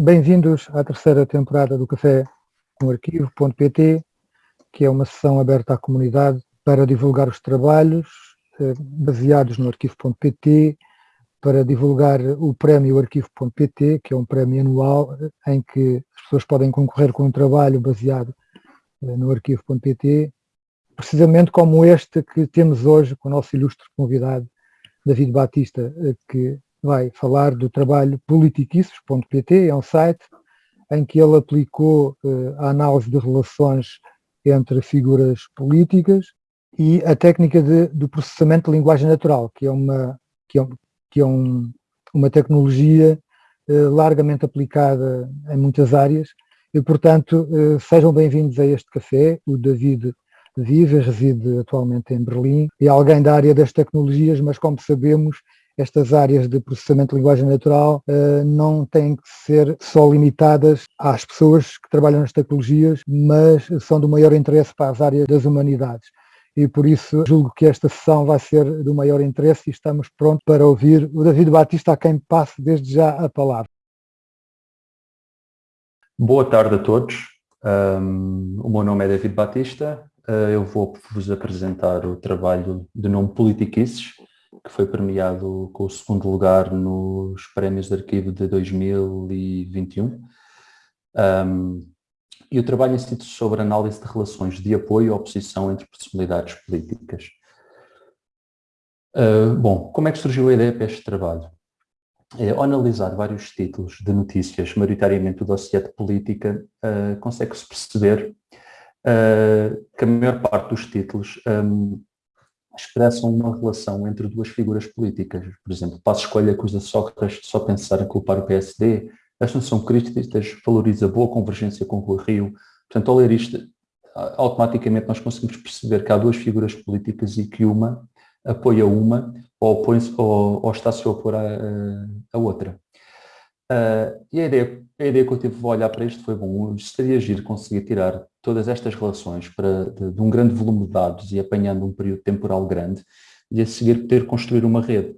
Bem-vindos à terceira temporada do Café com Arquivo.pt, que é uma sessão aberta à comunidade para divulgar os trabalhos eh, baseados no Arquivo.pt, para divulgar o prémio Arquivo.pt, que é um prémio anual eh, em que as pessoas podem concorrer com um trabalho baseado eh, no Arquivo.pt, precisamente como este que temos hoje com o nosso ilustre convidado, David Batista, que vai falar do trabalho politiquices.pt, é um site em que ele aplicou uh, a análise de relações entre figuras políticas e a técnica de, do processamento de linguagem natural, que é uma, que é, que é um, uma tecnologia uh, largamente aplicada em muitas áreas e, portanto, uh, sejam bem-vindos a este café. O David vive, reside atualmente em Berlim, é alguém da área das tecnologias, mas como sabemos, estas áreas de processamento de linguagem natural uh, não têm que ser só limitadas às pessoas que trabalham nas tecnologias, mas são do maior interesse para as áreas das humanidades. E por isso julgo que esta sessão vai ser do maior interesse e estamos prontos para ouvir o David Batista, a quem passo desde já a palavra. Boa tarde a todos. Um, o meu nome é David Batista. Uh, eu vou-vos apresentar o trabalho de nome Politiquices, que foi premiado com o segundo lugar nos prémios de arquivo de 2021. Um, e o trabalho si sobre análise de relações de apoio e oposição entre personalidades políticas. Uh, bom, como é que surgiu a ideia para este trabalho? É, ao analisar vários títulos de notícias, maioritariamente do dossiê de política, uh, consegue-se perceber uh, que a maior parte dos títulos um, expressam uma relação entre duas figuras políticas. Por exemplo, Passo Escolha acusa Sócrates de só pensar em culpar o PSD, Assunção Críticas valoriza a boa convergência com o Rio. Portanto, ao ler isto, automaticamente nós conseguimos perceber que há duas figuras políticas e que uma apoia uma ou, opõe ou, ou está-se a opor à outra. Uh, e a ideia, a ideia que eu tive de olhar para isto foi, bom, seria agir conseguir tirar todas estas relações para, de, de, um grande volume de dados e apanhando um período temporal grande e a seguir poder construir uma rede.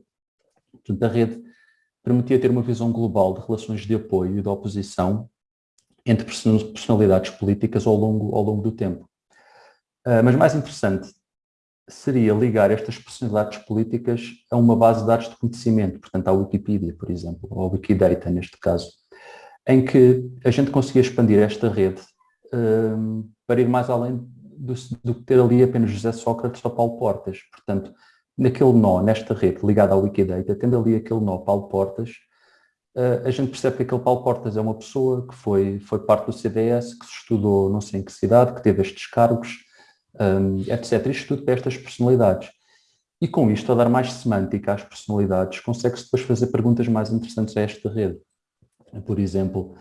Portanto, a rede permitia ter uma visão global de relações de apoio e de oposição entre personalidades políticas ao longo, ao longo do tempo. Uh, mas mais interessante seria ligar estas personalidades políticas a uma base de dados de conhecimento, portanto à Wikipedia, por exemplo, ou à Wikidata neste caso, em que a gente conseguia expandir esta rede um, para ir mais além do, do que ter ali apenas José Sócrates ou Paulo Portas. Portanto, naquele nó, nesta rede ligada ao Wikidata, tendo ali aquele nó Paulo Portas, uh, a gente percebe que aquele Paulo Portas é uma pessoa que foi, foi parte do CDS, que se estudou não sei em que cidade, que teve estes cargos, um, etc. Isto tudo para estas personalidades. E com isto, a dar mais semântica às personalidades, consegue-se depois fazer perguntas mais interessantes a esta rede. Por exemplo,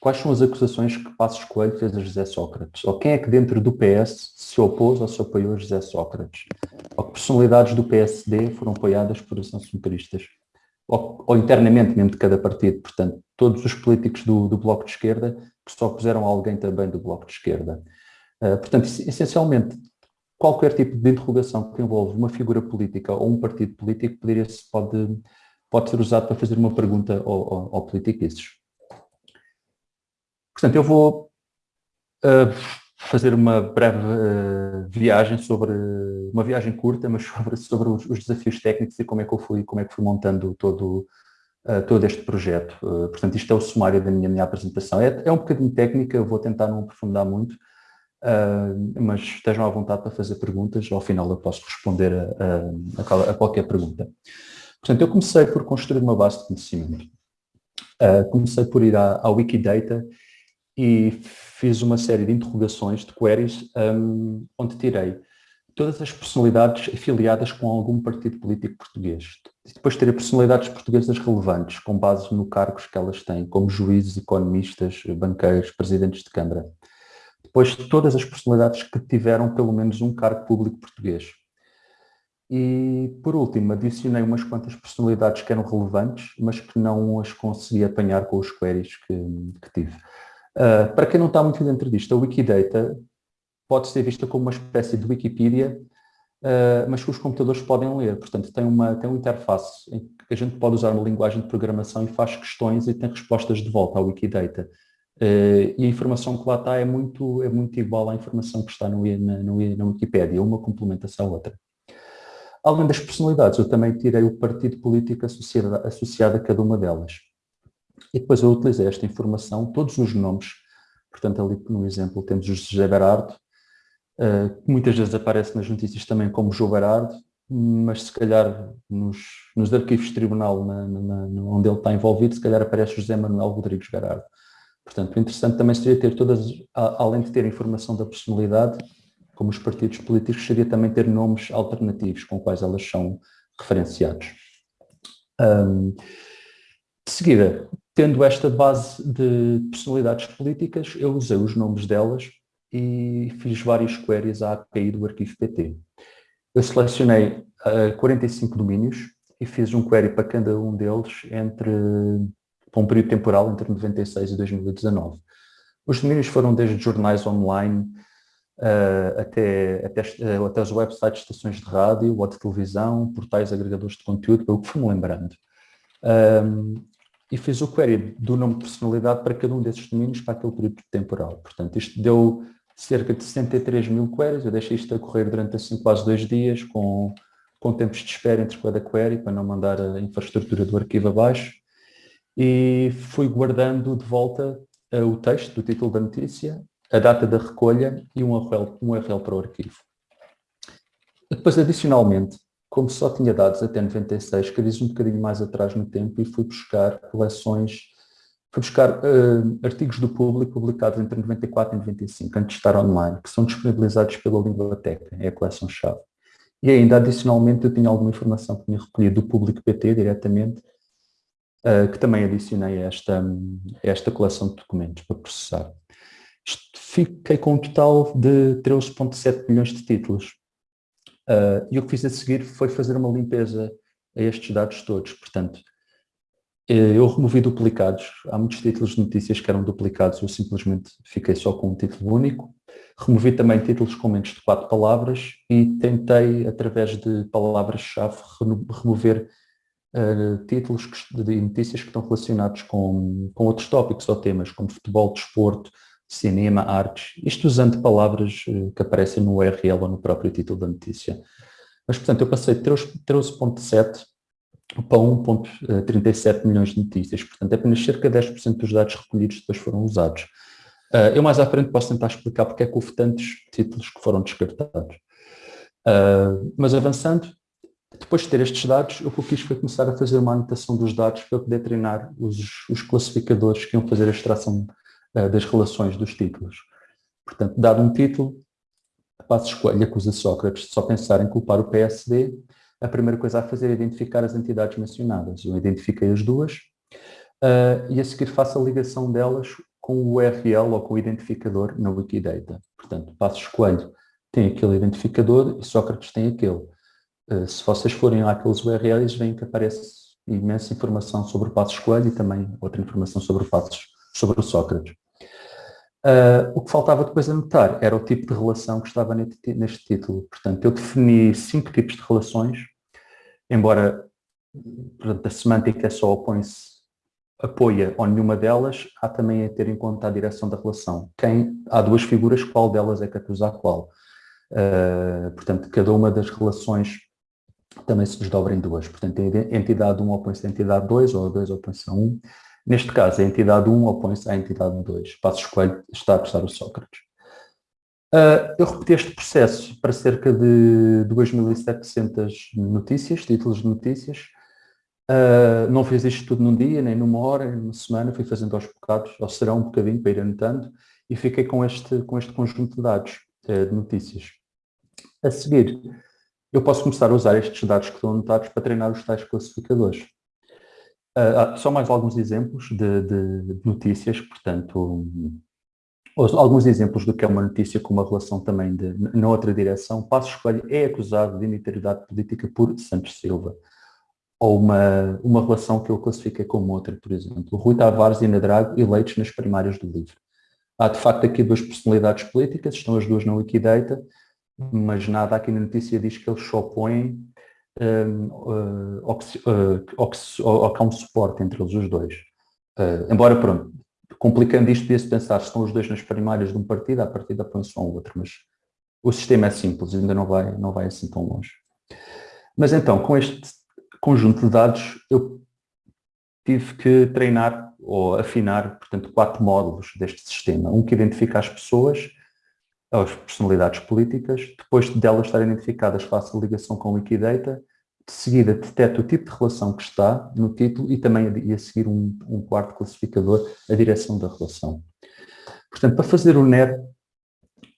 quais são as acusações que Passos Coelho fez a José Sócrates? Ou quem é que dentro do PS se opôs ou se apoiou a José Sócrates? Ou que personalidades do PSD foram apoiadas por assuncionistas? Ou, ou, internamente mesmo de cada partido, portanto, todos os políticos do, do Bloco de Esquerda que se opuseram a alguém também do Bloco de Esquerda. Uh, portanto, essencialmente, qualquer tipo de interrogação que envolve uma figura política ou um partido político poderia pode, pode ser usado para fazer uma pergunta ao, ao, ao Portanto, eu vou uh, fazer uma breve uh, viagem sobre, uma viagem curta, mas sobre, sobre os, os, desafios técnicos e como é que eu fui, como é que fui montando todo, uh, todo este projeto. portanto, isto é o sumário da minha, minha apresentação. É, é um bocadinho técnica, vou tentar não aprofundar muito, mas estejam à vontade para fazer perguntas, ao final eu posso responder a, a, a qualquer pergunta. Portanto, eu comecei por construir uma base de conhecimento. comecei por ir à, à Wikidata e fiz uma série de interrogações, de queries, um, onde tirei todas as personalidades afiliadas com algum partido político português. Depois tirei personalidades portuguesas relevantes, com base no cargos que elas têm, como juízes, economistas, banqueiros, presidentes de Câmara. Depois todas as personalidades que tiveram pelo menos um cargo público português. E, por último, adicionei umas quantas personalidades que eram relevantes, mas que não as consegui apanhar com os queries que, que tive. Uh, para quem não está muito dentro disto, a Wikidata pode ser vista como uma espécie de Wikipedia, uh, mas que os computadores podem ler. Portanto, tem uma, tem uma interface que a gente pode usar uma linguagem de programação e faz questões e tem respostas de volta ao Wikidata. Uh, e a informação que lá está é muito, é muito igual à informação que está no, na, no, na Wikipédia, uma complementa-se à outra. Além das personalidades, eu também tirei o partido político associado, associado a cada uma delas. E depois eu utilizei esta informação, todos os nomes, portanto ali no exemplo temos o José Berardo, uh, que muitas vezes aparece nas notícias também como João Berardo, mas se calhar nos, nos arquivos de tribunal na, na, onde ele está envolvido, se calhar aparece José Manuel Rodrigues Berardo. Portanto, o interessante também seria ter todas, além de ter informação da personalidade, como os partidos políticos, seria também ter nomes alternativos com quais elas são referenciados. Um, de seguida, tendo esta base de personalidades políticas, eu usei os nomes delas e fiz vários queries à API do arquivo PT. Eu selecionei uh, 45 domínios e fiz um query para cada um deles entre para um período temporal entre 96 e 2019. Os domínios foram desde jornais online uh, até, até, uh, até os websites de estações de rádio ou de televisão, portais agregadores de conteúdo, pelo que fui-me lembrando. Um, e fiz o query do nome de personalidade para cada um desses domínios para aquele período temporal. Portanto, isto deu cerca de 63 mil queries, eu deixei isto a correr durante assim quase dois dias, com, com tempos de espera entre cada query, para não mandar a infraestrutura do arquivo abaixo e fui guardando de volta uh, o texto do título da notícia, a data da recolha e um URL, um URL para o arquivo. Depois, adicionalmente, como só tinha dados até 96, queria um bocadinho mais atrás no tempo e fui buscar coleções, fui buscar uh, artigos do público publicados entre 94 e 95, antes de estar online, que são disponibilizados pela Linguateca, é a coleção-chave. E ainda, adicionalmente, eu tinha alguma informação que tinha recolhido do público PT diretamente, uh, que também adicionei a esta, esta coleção de documentos para processar. Fiquei com um total de 13.7 milhões de títulos. Uh, e o que fiz a seguir foi fazer uma limpeza a estes dados todos. Portanto, eh, eu removi duplicados. Há muitos títulos de notícias que eram duplicados, eu simplesmente fiquei só com um título único. Removi também títulos com menos de quatro palavras e tentei, através de palavras-chave, remover uh, títulos que, de notícias que estão relacionados com, com outros tópicos ou temas, como futebol, desporto, cinema, artes, isto usando palavras uh, que aparecem no URL ou no próprio título da notícia. Mas, portanto, eu passei de 13.7 para 1.37 milhões de notícias, portanto, apenas cerca de 10% dos dados recolhidos depois foram usados. Uh, eu mais à frente posso tentar explicar porque é que houve tantos títulos que foram descartados. Uh, mas avançando, depois de ter estes dados, o que eu quis foi começar a fazer uma anotação dos dados para poder treinar os, os classificadores que iam fazer a extração uh, das relações dos títulos. Portanto, dado um título, passo escolha acusa Sócrates de só pensar em culpar o PSD, a primeira coisa a fazer é identificar as entidades mencionadas. Eu identifiquei as duas uh, e a seguir faço a ligação delas com o URL ou com o identificador na Wikidata. Portanto, passo escolho tem aquele identificador e Sócrates tem aquele. Eh, se vocês forem lá aqueles URLs, veem que aparece imensa informação sobre o Passos Coelho e também outra informação sobre o Passos, sobre o Sócrates. Uh, o que faltava depois anotar era o tipo de relação que estava neste título. Portanto, eu defini cinco tipos de relações, embora portanto, a semântica só opõe-se, apoia ou nenhuma delas, há também a ter em conta a direção da relação. Quem, há duas figuras, qual delas é que acusa a qual? Uh, portanto, cada uma das relações também se desdobra em duas. Portanto, a entidade 1 opõe-se à entidade 2 ou a 2 opõe-se a 1. Neste caso, a entidade 1 opõe-se à entidade 2. Passo escolho está a acusar o Sócrates. Uh, eu repeti este processo para cerca de 2.700 notícias, títulos de notícias. Uh, não fiz isto tudo num dia, nem numa hora, nem numa semana, fui fazendo aos bocados, ou será um bocadinho para ir anotando, e fiquei com este, com este conjunto de dados, uh, de notícias. A seguir, eu posso começar a usar estes dados que estão anotados para treinar os tais classificadores. Uh, só mais alguns exemplos de, de, de, notícias, portanto, alguns exemplos do que é uma notícia com uma relação também de, na outra direção. Passo Escolho é acusado de integridade política por Santos Silva. Ou uma, uma relação que eu classifiquei como outra, por exemplo. Rui Tavares e Nadrago eleitos nas primárias do livro. Há de facto aqui duas personalidades políticas, estão as duas na Wikidata, mas nada aqui na notícia diz que eles se opõem uh, ou, que, uh, ou, que, há um suporte entre eles os dois. Uh, embora, pronto, complicando isto, podia-se pensar, se estão os dois nas primárias de um partido, a partida põe-se um outro, mas o sistema é simples, ainda não vai, não vai assim tão longe. Mas então, com este conjunto de dados, eu tive que treinar ou afinar, portanto, quatro módulos deste sistema. Um que identifica as pessoas, as personalidades políticas, depois delas estarem identificadas faço a ligação com o Wikidata, de seguida detecta o tipo de relação que está no título e também a, a seguir um, um, quarto classificador, a direção da relação. Portanto, para fazer o NER,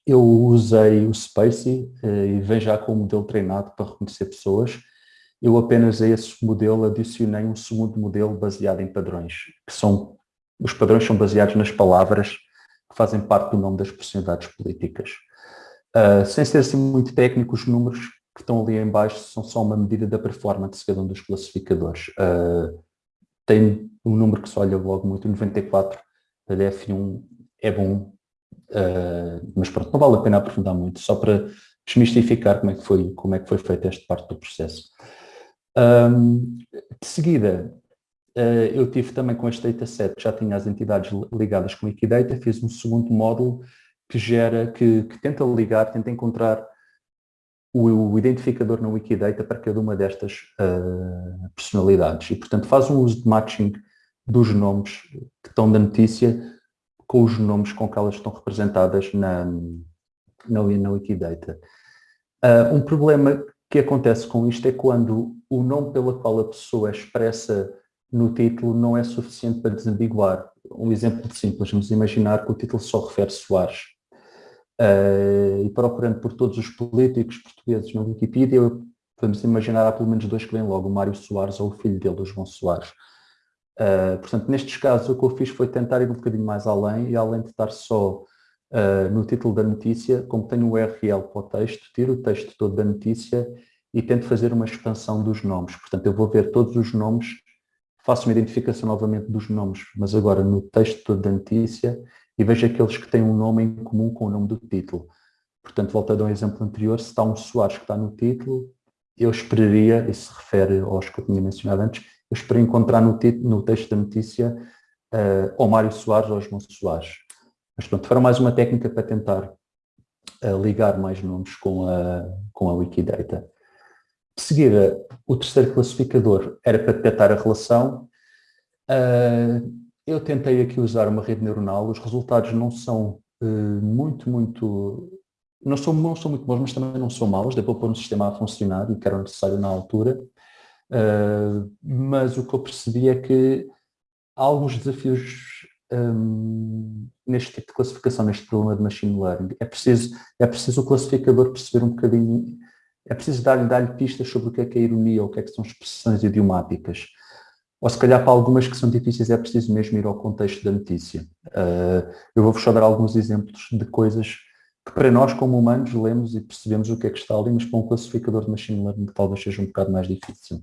eu usei o Spacey eh, e vem já com o modelo treinado para reconhecer pessoas. Eu apenas a esse modelo adicionei um segundo modelo baseado em padrões, que são, os padrões são baseados nas palavras que fazem parte do nome das personalidades políticas. Uh, sem ser assim muito técnico, os números que estão ali em baixo são só uma medida da performance de cada um dos classificadores. Uh, tem um número que se olha logo muito, 94 da DF1 é bom, uh, mas pronto, não vale a pena aprofundar muito, só para desmistificar como é que foi, como é que foi feita esta parte do processo. Um, de seguida, eu tive também com este dataset, já tinha as entidades ligadas com Wikidata, fiz um segundo módulo que gera, que, que tenta ligar, tenta encontrar o, o, identificador na Wikidata para cada uma destas uh, personalidades e, portanto, faz um uso de matching dos nomes que estão da notícia com os nomes com que elas estão representadas na, na, na Wikidata. Uh, um problema que acontece com isto é quando o nome pela qual a pessoa expressa no título não é suficiente para desambiguar. Um exemplo simples, vamos imaginar que o título só refere Soares uh, e procurando por todos os políticos portugueses na Wikipedia, vamos imaginar há pelo menos dois que vêm logo, o Mário Soares ou o filho dele, o João Soares. Uh, portanto, nestes casos, o que eu fiz foi tentar ir um bocadinho mais além e além de estar só uh, no título da notícia, como tenho o URL para o texto, tiro o texto todo da notícia e tento fazer uma expansão dos nomes. Portanto, eu vou ver todos os nomes, faço uma identificação novamente dos nomes, mas agora no texto da notícia e vejo aqueles que têm um nome em comum com o nome do título. Portanto, voltando ao exemplo anterior, se está um Soares que está no título, eu esperaria, e se refere aos que eu tinha mencionado antes, eu espero encontrar no, título, no texto da notícia uh, ou Mário Soares ou João Soares. Mas pronto, foram mais uma técnica para tentar uh, ligar mais nomes com a, com a Wikidata. De seguida, o terceiro classificador era para detectar a relação. Uh, eu tentei aqui usar uma rede neuronal, os resultados não são uh, muito, muito, não são, não são muito bons, mas também não são maus, deu para pôr um sistema a funcionar e que era necessário na altura, uh, mas o que eu percebi é que há alguns desafios um, neste tipo de classificação, neste problema de machine learning. É preciso, é preciso o classificador perceber um bocadinho, é preciso dar-lhe dar pistas sobre o que é que é ironia, o que é que são expressões idiomáticas ou se calhar para algumas que são difíceis é preciso mesmo ir ao contexto da notícia. Uh, eu vou-vos só dar alguns exemplos de coisas que para nós como humanos lemos e percebemos o que é que está ali, mas para um classificador de machine learning talvez seja um bocado mais difícil.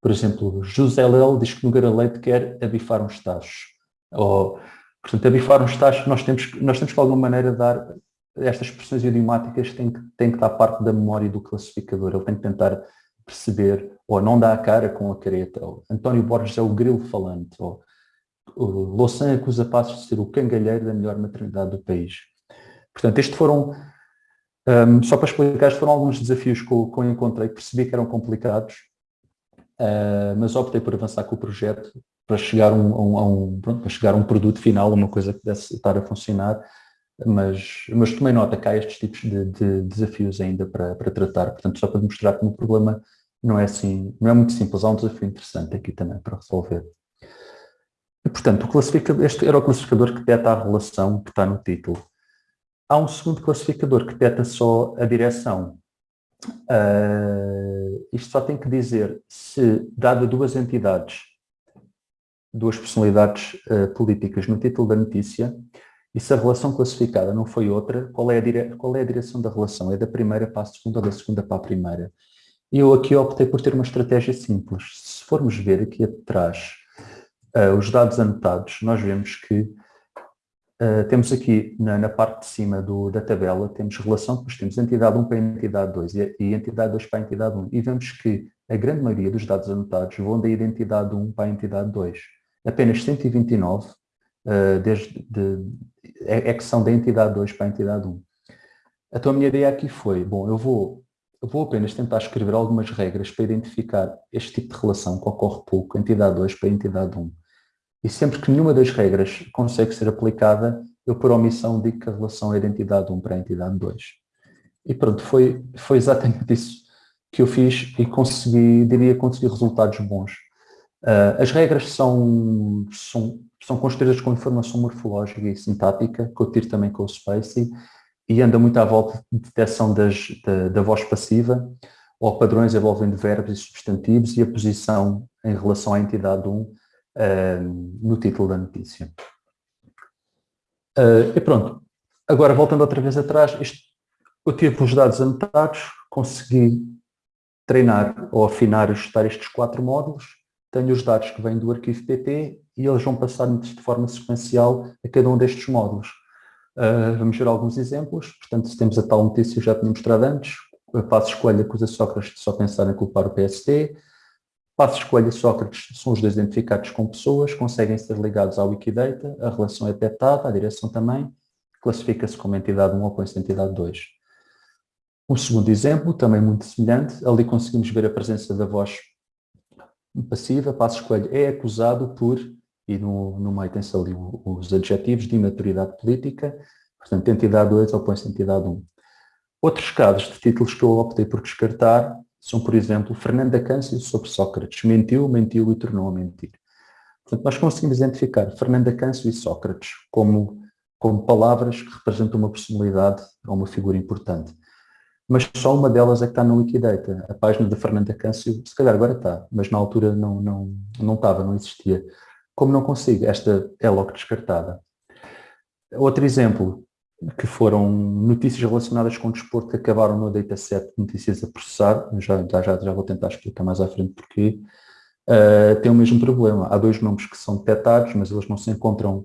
Por exemplo, José Lel diz que Nogueira Leite quer abifar uns tachos. Ou, portanto, abifar uns tachos, nós temos, nós temos que de alguma maneira dar, estas expressões idiomáticas têm que, têm que estar parte da memória do classificador, ele tem que tentar perceber, ou não dá a cara com a careta, ou António Borges é o grilo falante, ou Louçã acusa Passos de ser o cangalheiro da melhor maternidade do país. Portanto, estes foram, um, só para explicar, estes foram alguns desafios que eu, que eu encontrei, percebi que eram complicados, uh, mas optei por avançar com o projeto para chegar, um, a um, a um, pronto, para chegar a um produto final, uma coisa que pudesse estar a funcionar, mas, mas tomei nota que há estes tipos de, de desafios ainda para, para tratar, portanto, só para demonstrar que o problema não é assim, não é muito simples, há um desafio interessante aqui também para resolver. E, portanto, este era o classificador que detecta a relação que está no título. Há um segundo classificador que detecta só a direção. Uh, isto só tem que dizer se, dada duas entidades, duas personalidades uh, políticas no título da notícia, e se a relação classificada não foi outra, qual é a, dire... qual é a direção da relação? É da primeira para a segunda ou da segunda para a primeira? Eu aqui optei por ter uma estratégia simples. Se formos ver aqui atrás uh, os dados anotados, nós vemos que uh, temos aqui na, na, parte de cima do, da tabela, temos relação, depois temos entidade 1 para entidade 2 e, e entidade 2 para entidade 1. E vemos que a grande maioria dos dados anotados vão da identidade 1 para a entidade 2. Apenas 129 uh, desde, de, é, é, que são da entidade 2 para a entidade 1. Então a minha ideia aqui foi, bom, eu vou, eu vou apenas tentar escrever algumas regras para identificar este tipo de relação que ocorre pouco, entidade 2 para a entidade 1. E sempre que nenhuma das regras consegue ser aplicada, eu por omissão digo que a relação é de entidade 1 para a entidade 2. E pronto, foi, foi exatamente isso que eu fiz e consegui, diria, consegui resultados bons. Uh, as regras são, são, são construídas com informação morfológica e sintática, que eu tiro também com o Space, e anda muito à volta de detecção das, da, da voz passiva, ou padrões envolvendo verbos e substantivos, e a posição em relação à entidade 1 no título da notícia. Uh, e pronto, agora voltando outra vez atrás, isto, eu tive os dados anotados, consegui treinar ou afinar e ajustar estes quatro módulos, tenho os dados que vêm do arquivo PP e eles vão passar de forma sequencial a cada um destes módulos. Uh, vamos ver alguns exemplos, portanto, temos a tal notícia, já tinha mostrado antes, passo escolha acusa Sócrates de só pensar em culpar o PST, Passo escolha Sócrates são os dois identificados com pessoas, conseguem ser ligados ao Wikidata, a relação é detectada, a direção também, classifica-se como entidade 1 ou como entidade 2. Um segundo exemplo, também muito semelhante, ali conseguimos ver a presença da voz passiva, passo escolha é acusado por, e no, no meio tem-se ali os adjetivos de imaturidade política, portanto, entidade 2 opõe-se entidade 1. Outros casos de títulos que eu optei por descartar são, por exemplo, Fernanda Câncio sobre Sócrates. Mentiu, mentiu e tornou a mentir. Portanto, nós conseguimos identificar Fernanda Câncio e Sócrates como, como palavras que representam uma personalidade ou uma figura importante. Mas só uma delas é que está no Wikidata. A página da Fernanda Câncio, se calhar agora está, mas na altura não, não, não estava, não existia. Como não consigo, esta é logo descartada. Outro exemplo, que foram notícias relacionadas com o desporto que acabaram no dataset de notícias a processar, já, já, já vou tentar explicar mais à frente porquê, uh, tem o mesmo problema. Há dois nomes que são detectados, mas eles não se encontram,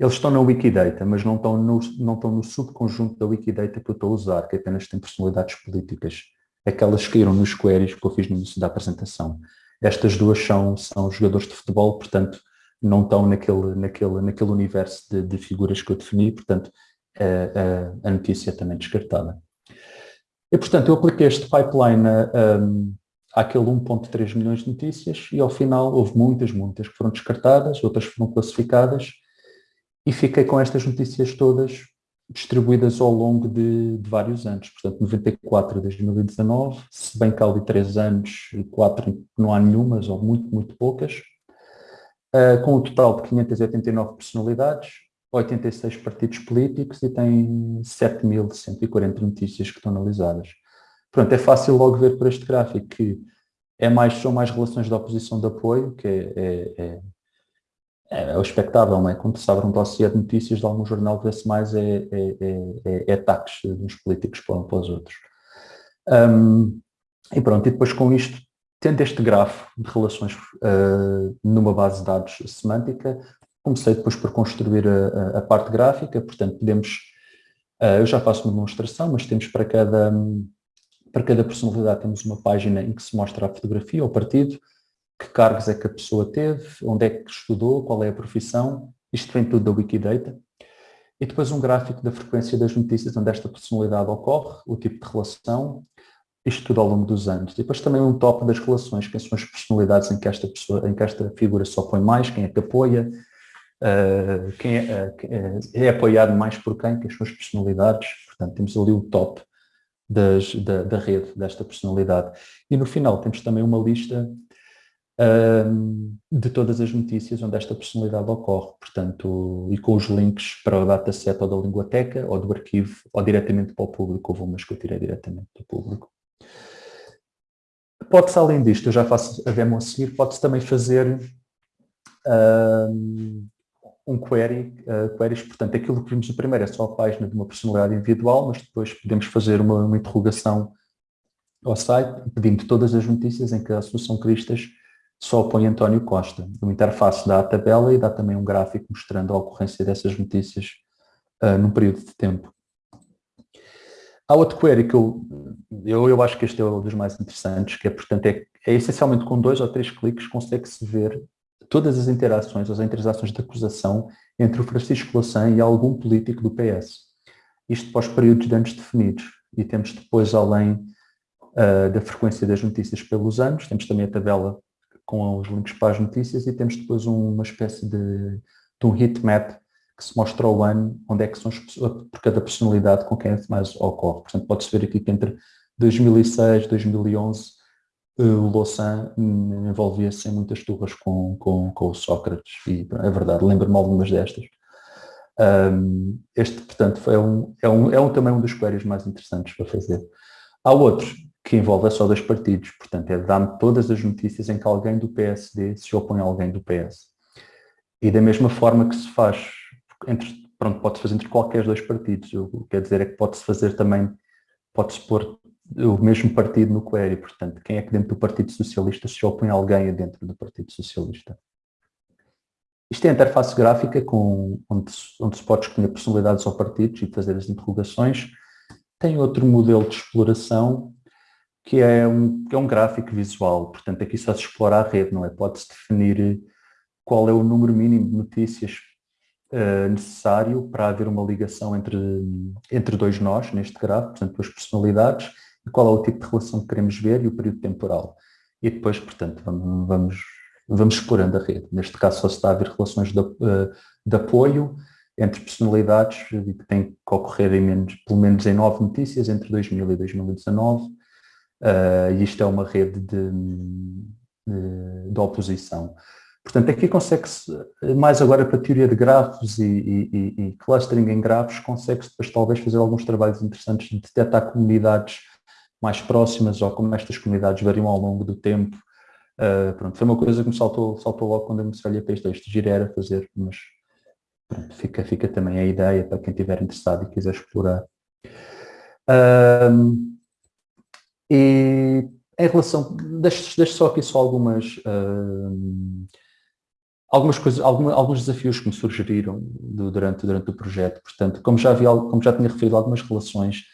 eles estão na Wikidata, mas não estão no, não estão no subconjunto da Wikidata que eu estou a usar, que apenas tem personalidades políticas. Aquelas que caíram nos queries que eu fiz no início da apresentação. Estas duas são, são jogadores de futebol, portanto, não estão naquele, naquele, naquele universo de, de figuras que eu defini, portanto, a, a, notícia também descartada. E, portanto, eu apliquei este pipeline um, àquele 1.3 milhões de notícias e, ao final, houve muitas, muitas que foram descartadas, outras foram classificadas e fiquei com estas notícias todas distribuídas ao longo de, de vários anos. Portanto, 94 a 2019, se bem que há ali 3 anos 4 não há nenhumas ou muito, muito poucas, uh, com um total de 589 personalidades, 86 partidos políticos e tem 7.140 notícias que estão analisadas. Pronto, é fácil logo ver por este gráfico que é mais, são mais relações de oposição de apoio, que é, é, é, é o expectável, não é? Quando se abre um dossiê de notícias de algum jornal, vê-se mais é, é, é, é ataques dos políticos para, para os outros. Um, e pronto, e depois com isto, tendo este grafo de relações uh, numa base de dados semântica, Comecei depois por construir a, a parte gráfica, portanto podemos, uh, eu já faço uma demonstração, mas temos para cada, para cada personalidade temos uma página em que se mostra a fotografia, o partido, que cargos é que a pessoa teve, onde é que estudou, qual é a profissão, isto vem tudo da Wikidata. E depois um gráfico da frequência das notícias onde esta personalidade ocorre, o tipo de relação, isto tudo ao longo dos anos. E depois também um top das relações, quem são as personalidades em que esta, pessoa, em que esta figura só põe mais, quem é que apoia, uh, quem é, uh, é, apoiado mais por quem, que as suas personalidades, portanto temos ali o top das, da, da, rede desta personalidade. E no final temos também uma lista de todas as notícias onde esta personalidade ocorre, portanto, e com os links para o dataset ou da linguateca, ou do arquivo, ou diretamente para o público, houve umas que eu tirei diretamente do público. Pode-se, além disto, eu já faço a demo a seguir, pode-se também fazer uh, um query, uh, queries, portanto, aquilo que vimos no primeiro é só a página de uma personalidade individual, mas depois podemos fazer uma, uma interrogação ao site, pedindo todas as notícias em que a Associação Cristas só põe António Costa. O interface dá a tabela e dá também um gráfico mostrando a ocorrência dessas notícias uh, num período de tempo. Há outro query que eu, eu, eu acho que este é um dos mais interessantes, que é, portanto, é, é essencialmente com dois ou três cliques consegue-se ver todas as interações, as interações de acusação entre o Francisco Louçã e algum político do PS. Isto os períodos de anos definidos. E temos depois, além uh, da frequência das notícias pelos anos, temos também a tabela com os links para as notícias e temos depois uma espécie de, de um heatmap que se mostra o ano, onde é que são por cada personalidade com quem mais ocorre. Portanto, pode-se ver aqui que entre 2006 e 2011 o Louçã envolvia-se em muitas turras com, com, com o Sócrates e é verdade, lembro-me algumas destas. Um, este, portanto, é, um, é, um, é um, também um dos queries mais interessantes para fazer. Há outros que envolvem só dois partidos, portanto, é dar-me todas as notícias em que alguém do PSD se opõe a alguém do PS. E da mesma forma que se faz entre, pronto, pode-se fazer entre qualquer dois partidos. O que quer dizer é que pode-se fazer também, pode-se pôr o mesmo partido no query, portanto, quem é que dentro do Partido Socialista se opõe a alguém dentro do Partido Socialista. Isto é a interface gráfica com, onde, onde se pode escolher personalidades ou partidos e fazer as interrogações. Tem outro modelo de exploração que é um, que é um gráfico visual, portanto aqui só se explora a rede, não é? Pode-se definir qual é o número mínimo de notícias uh, necessário para haver uma ligação entre, entre dois nós, neste gráfico, portanto, duas personalidades, e qual é o tipo de relação que queremos ver e o período temporal. E depois, portanto, vamos, vamos, vamos explorando a rede. Neste caso, só se está a haver relações de, uh, de apoio entre personalidades que têm que ocorrer em menos, pelo menos em nove notícias entre 2000 e 2019. Uh, e isto é uma rede de, de, de oposição. Portanto, aqui consegue-se, mais agora para a teoria de grafos e, e, e clustering em grafos, consegue-se depois talvez fazer alguns trabalhos interessantes de detectar comunidades mais próximas ou como estas comunidades variam ao longo do tempo. Uh, pronto, foi uma coisa que me saltou, saltou logo quando eu me olhei para isto gira era fazer, mas pronto, fica, fica também a ideia para quem estiver interessado e quiser explorar. Uh, e em relação, deixo, só aqui só algumas uh, algumas coisas, alguma, alguns desafios que me surgiram do, durante, durante o projeto. Portanto, como já, vi, como já tinha referido, algumas relações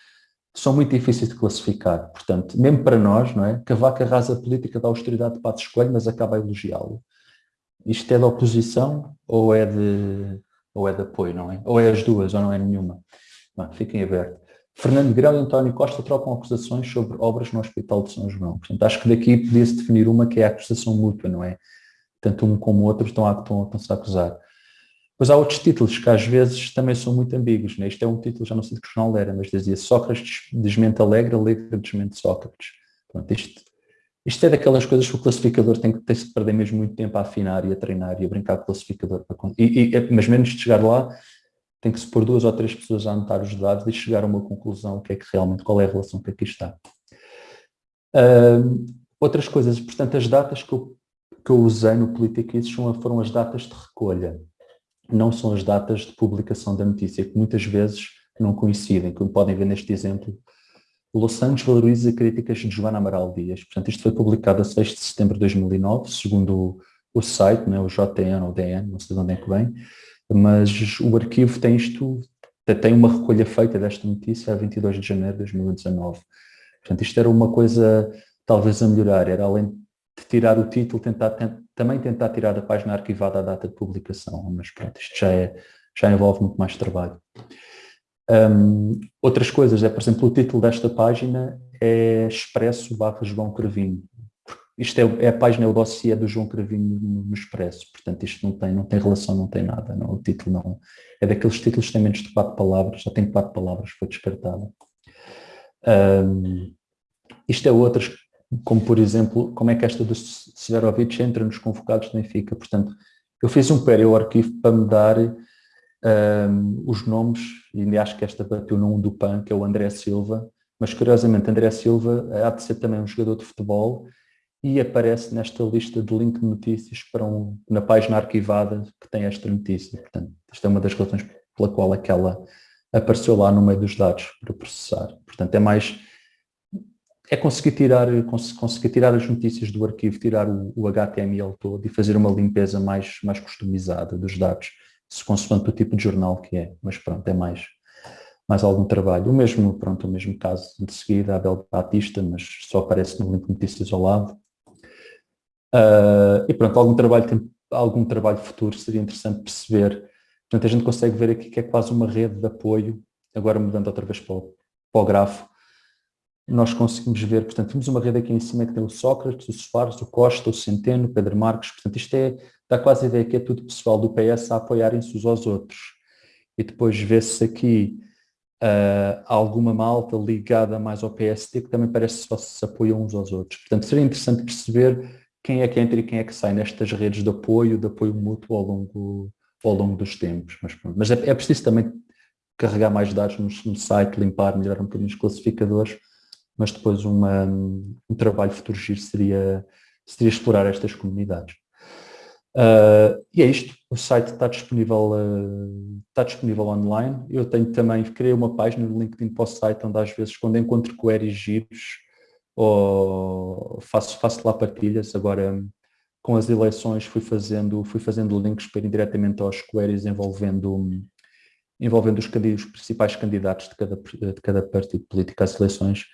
são muito difíceis de classificar. Portanto, mesmo para nós, não é? Cavaco arrasa a política da austeridade de Pato Escolho, mas acaba a elogiá-lo. Isto é de oposição ou é de, ou é de apoio, não é? Ou é as duas, ou não é nenhuma. Não, fiquem abertos. Fernando Grão e António Costa trocam acusações sobre obras no Hospital de São João. Portanto, acho que daqui podia-se definir uma que é a acusação mútua, não é? tanto um como o outro estão a, estão, estão-se a acusar. Pois há outros títulos que às vezes também são muito ambíguos. Né? Isto é um título, já não sei de que jornal era, mas dizia Sócrates desmente Alegre, Alegre desmente Sócrates. Pronto, isto, isto é daquelas coisas que o classificador tem que ter -se perder mesmo muito tempo a afinar e a treinar e a brincar com o classificador. E, e, mas menos de chegar lá, tem que se pôr duas ou três pessoas a anotar os dados e chegar a uma conclusão, que é que realmente, qual é a relação que aqui está. Uh, outras coisas, portanto, as datas que eu que eu usei no Politiquices foram as datas de recolha, não são as datas de publicação da notícia, que muitas vezes não coincidem, como podem ver neste exemplo. Los Angeles valoriza críticas de Joana Amaral Dias. Portanto, isto foi publicado a 6 de setembro de 2009, segundo o, o site, né, o JTN ou DN, não sei de onde é que vem, mas o arquivo tem isto, tem uma recolha feita desta notícia a 22 de janeiro de 2019. Portanto, isto era uma coisa talvez a melhorar, era além de tirar o título, tentar, também tentar tirar da página arquivada a data de publicação, mas pronto, isto já, é, já envolve muito mais trabalho. Um, outras coisas é, por exemplo, o título desta página é Expresso barra João Cravinho. Isto é, é, a página, é o dossiê do João Cravinho no, no, Expresso, portanto isto não tem, não tem relação, não tem nada, não, o título não, é daqueles títulos que têm menos de quatro palavras, já tem quatro palavras, foi descartado. Um, isto é outras como por exemplo, como é que esta do Severovic entra nos convocados de Benfica. Portanto, eu fiz um ao arquivo para me dar um, os nomes, e acho que esta bateu num do PAN, que é o André Silva, mas curiosamente André Silva há de ser também um jogador de futebol e aparece nesta lista de link de notícias para um, na página arquivada que tem esta notícia. Portanto, esta é uma das razões pela qual aquela apareceu lá no meio dos dados para processar. Portanto, é mais é conseguir tirar, conseguir tirar as notícias do arquivo, tirar o, o, HTML todo e fazer uma limpeza mais, mais customizada dos dados, se consoante o tipo de jornal que é, mas pronto, é mais, mais algum trabalho. O mesmo, pronto, o mesmo caso de seguida, Abel Batista, mas só aparece no link de notícias ao lado. Uh, e pronto, algum trabalho, algum trabalho futuro seria interessante perceber. Portanto, a gente consegue ver aqui que é quase uma rede de apoio, agora mudando outra vez para o, para o grafo, nós conseguimos ver, portanto, temos uma rede aqui em cima que tem o Sócrates, o Soares, o Costa, o Centeno, o Pedro Marques, portanto, isto é, dá quase a ideia que é tudo pessoal do PS a apoiarem-se uns aos outros. E depois vê-se aqui uh, alguma malta ligada mais ao PST que também parece só se apoiam uns aos outros. Portanto, seria interessante perceber quem é que entra e quem é que sai nestas redes de apoio, de apoio mútuo ao longo, ao longo dos tempos. Mas, mas é, é, preciso também carregar mais dados no, no site, limpar, melhorar um bocadinho os classificadores, mas depois uma, um trabalho futuro giro seria, seria explorar estas comunidades. Uh, e é isto, o site está disponível, uh, está disponível online. Eu tenho também, criei uma página no LinkedIn para o site, onde às vezes quando encontro queries giros, ou faço, faço lá partilhas. Agora, com as eleições, fui fazendo, fui fazendo links para ir diretamente aos queries envolvendo, envolvendo os, os principais candidatos de cada, de cada partido político às eleições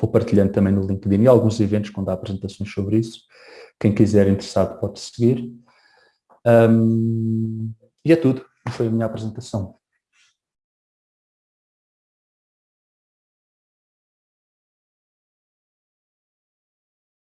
Vou partilhando também no LinkedIn e alguns eventos quando há apresentações sobre isso. Quem quiser interessado pode seguir. Um, e é tudo. Foi a minha apresentação.